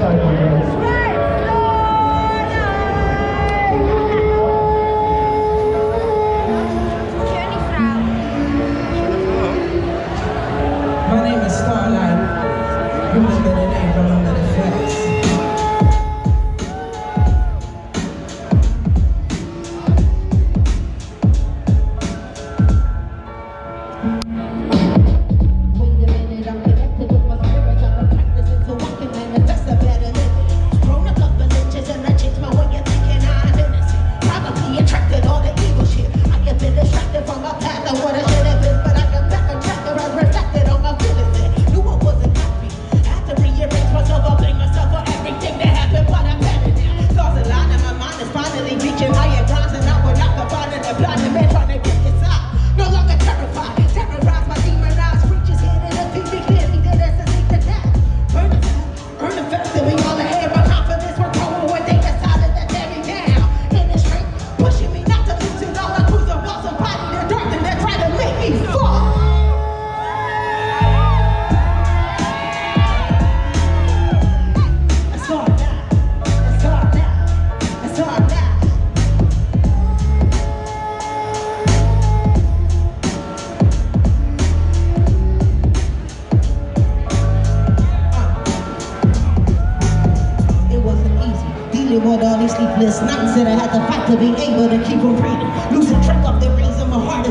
있어요. With all these sleepless nights that I had to fight to be able to keep on breathing. Losing track of the reason my heart